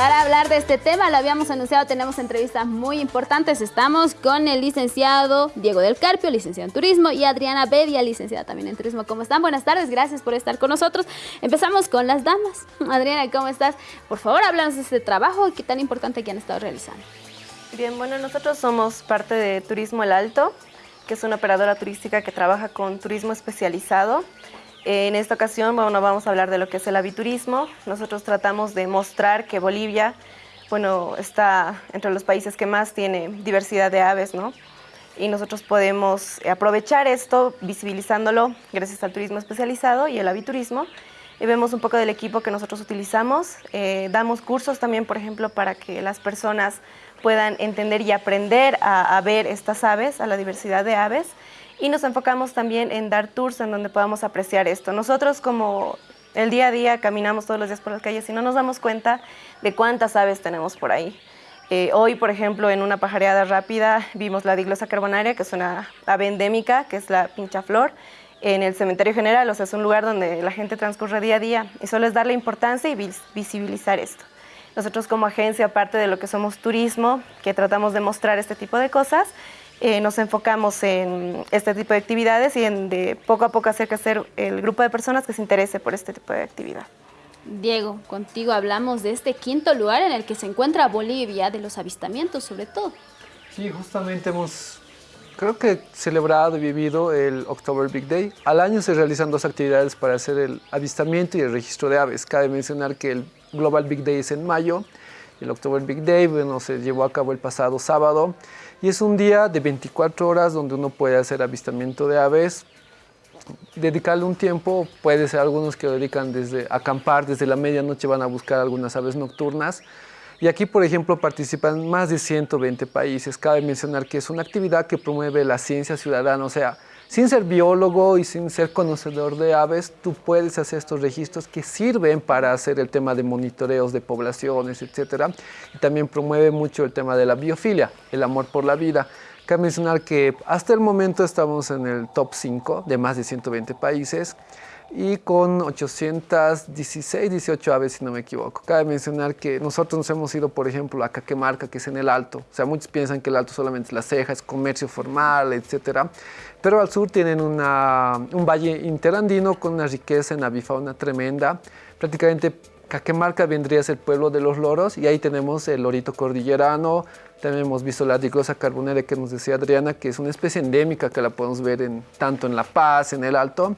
Para hablar de este tema, lo habíamos anunciado, tenemos entrevistas muy importantes. Estamos con el licenciado Diego del Carpio, licenciado en Turismo, y Adriana Bedia, licenciada también en Turismo. ¿Cómo están? Buenas tardes, gracias por estar con nosotros. Empezamos con las damas. Adriana, ¿cómo estás? Por favor, háblanos de este trabajo qué tan importante que han estado realizando. Bien, bueno, nosotros somos parte de Turismo El Alto, que es una operadora turística que trabaja con turismo especializado. En esta ocasión bueno, vamos a hablar de lo que es el aviturismo. Nosotros tratamos de mostrar que Bolivia bueno, está entre los países que más tiene diversidad de aves, ¿no? Y nosotros podemos aprovechar esto visibilizándolo gracias al turismo especializado y el aviturismo. Y vemos un poco del equipo que nosotros utilizamos. Eh, damos cursos también, por ejemplo, para que las personas puedan entender y aprender a, a ver estas aves, a la diversidad de aves y nos enfocamos también en dar tours en donde podamos apreciar esto. Nosotros como el día a día caminamos todos los días por las calles y no nos damos cuenta de cuántas aves tenemos por ahí. Eh, hoy, por ejemplo, en una pajareada rápida vimos la diglosa carbonaria, que es una ave endémica, que es la pinchaflor, en el cementerio general, o sea, es un lugar donde la gente transcurre día a día y solo es darle importancia y visibilizar esto. Nosotros como agencia, aparte de lo que somos turismo, que tratamos de mostrar este tipo de cosas, eh, nos enfocamos en este tipo de actividades y en de poco a poco hacer crecer el grupo de personas que se interese por este tipo de actividad. Diego, contigo hablamos de este quinto lugar en el que se encuentra Bolivia, de los avistamientos sobre todo. Sí, justamente hemos, creo que celebrado y vivido el October Big Day. Al año se realizan dos actividades para hacer el avistamiento y el registro de aves. Cabe mencionar que el Global Big Day es en mayo, el October Big Day bueno, se llevó a cabo el pasado sábado y es un día de 24 horas donde uno puede hacer avistamiento de aves, dedicarle un tiempo, puede ser algunos que lo dedican desde acampar, desde la medianoche van a buscar algunas aves nocturnas. Y aquí, por ejemplo, participan más de 120 países. Cabe mencionar que es una actividad que promueve la ciencia ciudadana, o sea, sin ser biólogo y sin ser conocedor de aves, tú puedes hacer estos registros que sirven para hacer el tema de monitoreos de poblaciones, etc. Y también promueve mucho el tema de la biofilia, el amor por la vida. Cabe mencionar que hasta el momento estamos en el top 5 de más de 120 países y con 816, 18 aves, si no me equivoco. Cabe mencionar que nosotros nos hemos ido, por ejemplo, a Caquemarca, que es en el Alto. O sea, muchos piensan que el Alto solamente es la ceja, es comercio formal, etcétera. Pero al sur tienen una, un valle interandino con una riqueza en avifauna tremenda. Prácticamente Caquemarca vendría a ser el pueblo de los loros y ahí tenemos el lorito cordillerano, también hemos visto la diglosa carbonera que nos decía Adriana, que es una especie endémica que la podemos ver en, tanto en La Paz, en el Alto.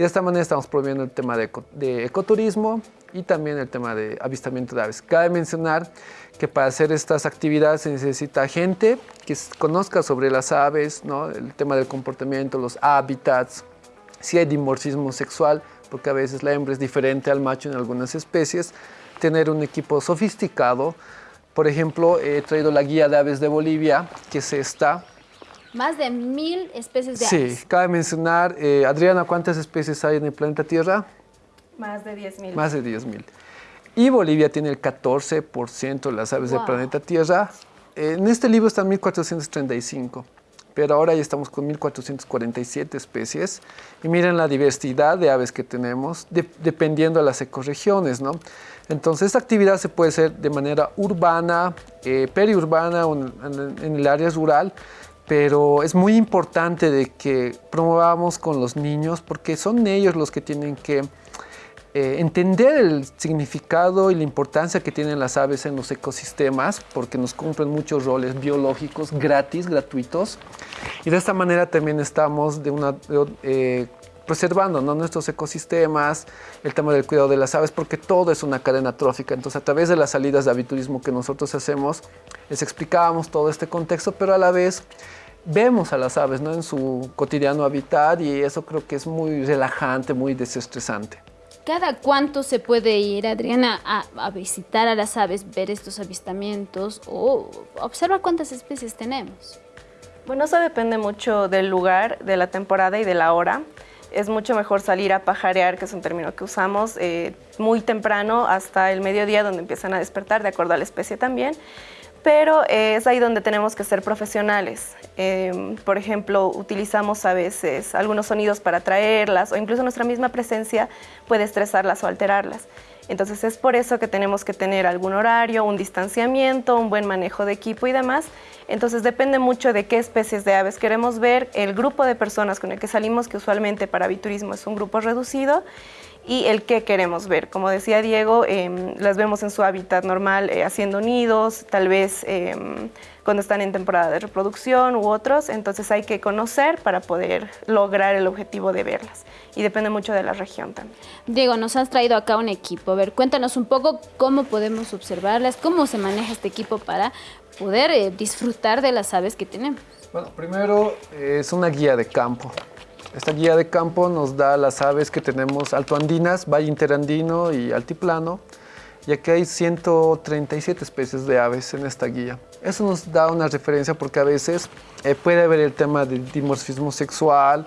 De esta manera estamos promoviendo el tema de, ecoturismo y también el tema de avistamiento de aves. Cabe mencionar que para hacer estas actividades se necesita gente que conozca sobre las aves, ¿no? el tema del comportamiento, los hábitats, si hay dimorfismo sexual, porque a veces la hembra es diferente al macho en algunas especies, tener un equipo sofisticado. Por ejemplo, he traído la guía de aves de Bolivia, que es esta, más de mil especies de aves. Sí, cabe mencionar, eh, Adriana, ¿cuántas especies hay en el planeta Tierra? Más de 10.000. Más de 10.000. Y Bolivia tiene el 14% de las aves del planeta Tierra. En este libro están 1.435, pero ahora ya estamos con 1.447 especies. Y miren la diversidad de aves que tenemos, dependiendo de las ecorregiones, ¿no? Entonces, esta actividad se puede hacer de manera urbana, eh, periurbana o en, en el área rural, pero es muy importante de que promovamos con los niños porque son ellos los que tienen que eh, entender el significado y la importancia que tienen las aves en los ecosistemas porque nos cumplen muchos roles biológicos gratis, gratuitos y de esta manera también estamos de una, eh, preservando nuestros ecosistemas, el tema del cuidado de las aves, porque todo es una cadena trófica. Entonces, a través de las salidas de aviturismo que nosotros hacemos, les explicamos todo este contexto, pero a la vez vemos a las aves ¿no? en su cotidiano habitat y eso creo que es muy relajante, muy desestresante. ¿Cada cuánto se puede ir, Adriana, a, visitar a las aves, ver estos avistamientos o observar cuántas especies tenemos? Bueno, eso depende mucho del lugar, de la temporada y de la hora. Es mucho mejor salir a pajarear, que es un término que usamos, eh, muy temprano hasta el mediodía donde empiezan a despertar, de acuerdo a la especie también pero es ahí donde tenemos que ser profesionales. Em, por ejemplo, utilizamos a veces algunos sonidos para atraerlas o incluso nuestra misma presencia puede estresarlas o alterarlas. Entonces es por eso que tenemos que tener algún horario, un distanciamiento, un buen manejo de equipo y demás. Entonces depende mucho de qué especies de aves queremos ver, el grupo de personas con el que salimos, que usualmente para aviturismo es un grupo reducido, y el qué queremos ver. Como decía Diego, em, las vemos en su hábitat normal eh, haciendo nidos, tal vez em, cuando están en temporada de reproducción u otros, entonces hay que conocer para poder lograr el objetivo de verlas y depende mucho de la región también. Diego, nos has traído acá un equipo, a ver, cuéntanos un poco cómo podemos observarlas, cómo se maneja este equipo para poder eh, disfrutar de las aves que tenemos. Bueno, primero eh, es una guía de campo. Esta guía de campo nos da las aves que tenemos altoandinas, valle interandino y altiplano. Y aquí hay 137 especies de aves en esta guía. Eso nos da una referencia porque a veces eh, puede haber el tema del dimorfismo sexual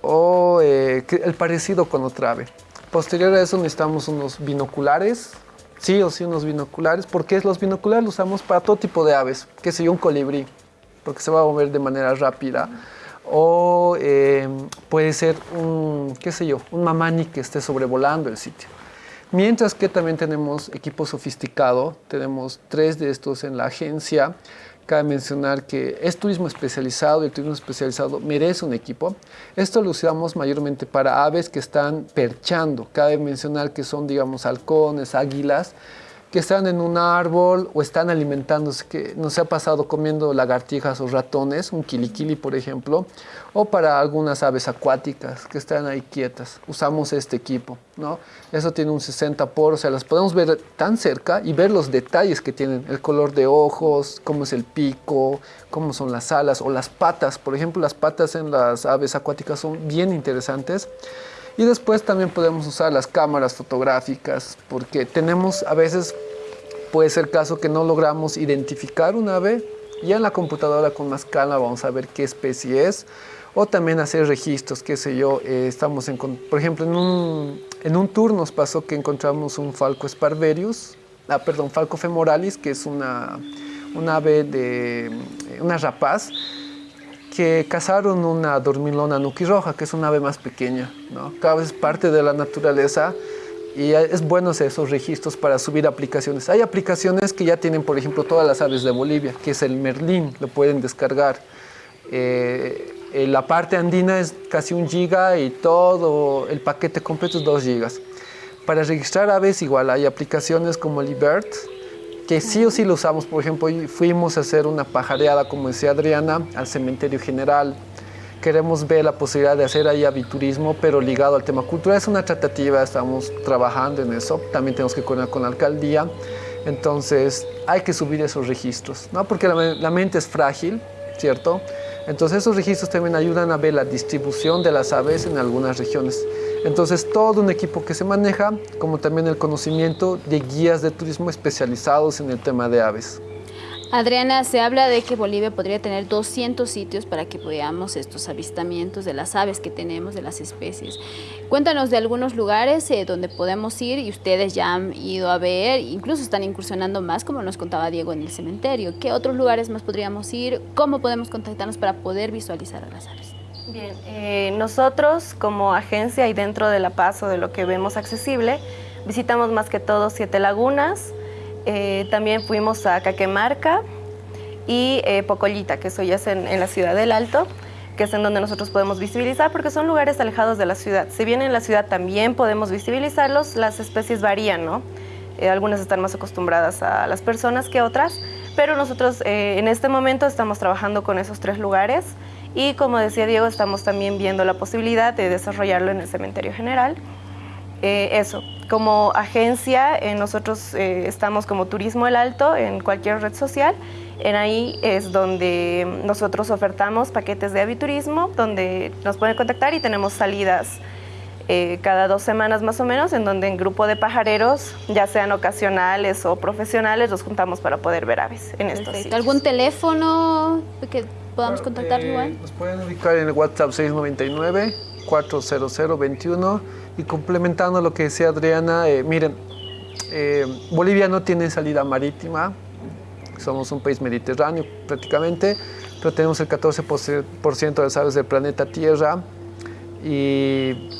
o eh, el parecido con otra ave. Posterior a eso necesitamos unos binoculares, sí o sí unos binoculares, porque los binoculares los usamos para todo tipo de aves, que sé un colibrí, porque se va a mover de manera rápida o eh, puede ser un, qué sé yo, un mamani que esté sobrevolando el sitio. Mientras que también tenemos equipo sofisticado, tenemos tres de estos en la agencia. Cabe mencionar que es turismo especializado y el turismo especializado merece un equipo. Esto lo usamos mayormente para aves que están perchando. Cabe mencionar que son, digamos, halcones, águilas, que están en un árbol o están alimentándose, que nos ha pasado comiendo lagartijas o ratones, un quiliquili por ejemplo, o para algunas aves acuáticas que están ahí quietas. Usamos este equipo, ¿no? Eso tiene un 60 por, o sea, las podemos ver tan cerca y ver los detalles que tienen, el color de ojos, cómo es el pico, cómo son las alas o las patas. Por ejemplo, las patas en las aves acuáticas son bien interesantes. Y después también podemos usar las cámaras fotográficas porque tenemos a veces, puede ser caso que no logramos identificar un ave. Ya en la computadora con más calma vamos a ver qué especie es o también hacer registros, qué sé yo, eh, estamos en, por ejemplo, en un, en un tour nos pasó que encontramos un falco sparverius, ah, perdón, falco femoralis, que es una, un ave de, una rapaz, que cazaron una dormilona nuquirroja, que es una ave más pequeña, ¿no? Cada vez parte de la naturaleza y es bueno esos registros para subir aplicaciones. Hay aplicaciones que ya tienen, por ejemplo, todas las aves de Bolivia, que es el Merlín, lo pueden descargar. Eh, la parte andina es casi un giga y todo el paquete completo es 2 gigas. Para registrar aves igual hay aplicaciones como Libert, que sí o sí lo usamos. Por ejemplo, fuimos a hacer una pajareada, como decía Adriana, al cementerio general. Queremos ver la posibilidad de hacer ahí aviturismo, pero ligado al tema cultural. Es una tratativa, estamos trabajando en eso. También tenemos que coordinar con la alcaldía. Entonces, hay que subir esos registros, ¿no? Porque la, la mente es frágil, ¿cierto? Entonces, esos registros también ayudan a ver la distribución de las aves en algunas regiones. Entonces, todo un equipo que se maneja, como también el conocimiento de guías de turismo especializados en el tema de aves. Adriana, se habla de que Bolivia podría tener 200 sitios para que veamos estos avistamientos de las aves que tenemos, de las especies. Cuéntanos de algunos lugares eh, donde podemos ir y ustedes ya han ido a ver, incluso están incursionando más, como nos contaba Diego, en el cementerio. ¿Qué otros lugares más podríamos ir? ¿Cómo podemos contactarnos para poder visualizar a las aves? Bien, eh, nosotros como agencia y dentro de La Paz o de lo que vemos accesible, visitamos más que todo Siete Lagunas, eh, también fuimos a Caquemarca y eh, Pocollita, que eso ya es en, la ciudad del Alto, que es en donde nosotros podemos visibilizar porque son lugares alejados de la ciudad. Si bien en la ciudad también podemos visibilizarlos, las especies varían, ¿no? algunas están más acostumbradas a las personas que otras, pero nosotros en este momento estamos trabajando con esos tres lugares y como decía Diego, estamos también viendo la posibilidad de desarrollarlo en el cementerio general. Eh, eso, como agencia, eh, nosotros eh, estamos como Turismo El Alto en cualquier red social. En ahí es donde nosotros ofertamos paquetes de aviturismo, donde nos pueden contactar y tenemos salidas cada dos semanas más o menos, en donde en grupo de pajareros, ya sean ocasionales o profesionales, nos juntamos para poder ver aves en estos sitios. ¿Algún teléfono que podamos contactar igual? Nos pueden ubicar en el WhatsApp 699 40021 y complementando lo que decía Adriana, eh, miren, eh, Bolivia no tiene salida marítima, somos un país mediterráneo prácticamente, pero tenemos el 14% de las aves del planeta Tierra y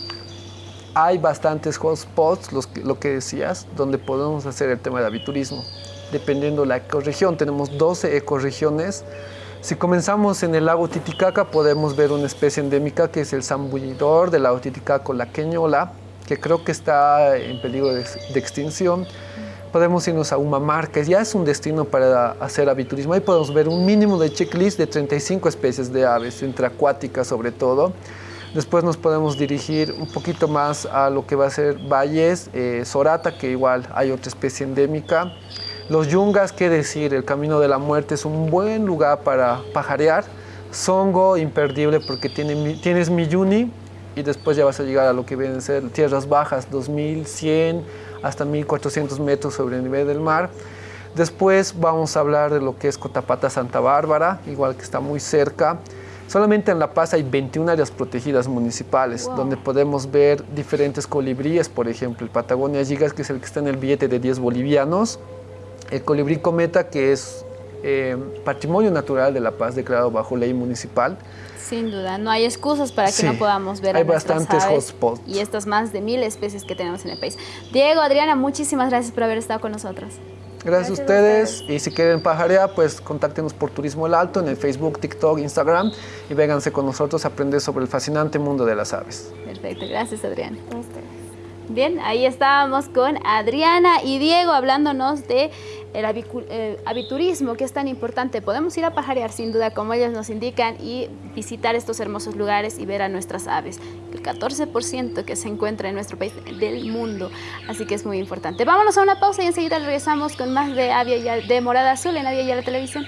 hay bastantes hotspots, los, lo que decías, donde podemos hacer el tema del aviturismo. Dependiendo de la ecorregión, tenemos 12 ecorregiones. Si comenzamos en el lago Titicaca, podemos ver una especie endémica que es el zambullidor del lago Titicaca, la queñola, que creo que está en peligro de, extinción podemos irnos a Umamar, que ya es un destino para hacer aviturismo. Ahí podemos ver un mínimo de checklist de 35 especies de aves, entre acuáticas sobre todo. Después nos podemos dirigir un poquito más a lo que va a ser Valles, eh, Sorata, que igual hay otra especie endémica. Los yungas, qué decir, el Camino de la Muerte es un buen lugar para pajarear. Songo, imperdible porque tiene, tienes Miyuni y después ya vas a llegar a lo que vienen a ser tierras bajas, 2100 hasta 1400 metros sobre el nivel del mar. Después vamos a hablar de lo que es Cotapata Santa Bárbara, igual que está muy cerca. Solamente en La Paz hay 21 áreas protegidas municipales, donde podemos ver diferentes colibríes, por ejemplo, el Patagonia Gigas, que es el que está en el billete de 10 bolivianos, el colibrí cometa, que es eh, patrimonio natural de La Paz, declarado bajo ley municipal. Sin duda, no hay excusas para que no podamos ver hay bastantes hotspots. y estas más de mil especies que tenemos en el país. Diego, Adriana, muchísimas gracias por haber estado con nosotros. Gracias, a, ustedes. Y si quieren pajarear, pues contáctenos por Turismo El Alto en el Facebook, TikTok, Instagram y vénganse con nosotros a aprender sobre el fascinante mundo de las aves. Perfecto, gracias Adriana. Bien, ahí estábamos con Adriana y Diego hablándonos de el aviturismo, que es tan importante. Podemos ir a pajarear sin duda, como ellos nos indican, y visitar estos hermosos lugares y ver a nuestras aves. El 14% que se encuentra en nuestro país del mundo, así que es muy importante. Vámonos a una pausa y enseguida regresamos con más de Avia de Morada Azul en Avia y la Televisión.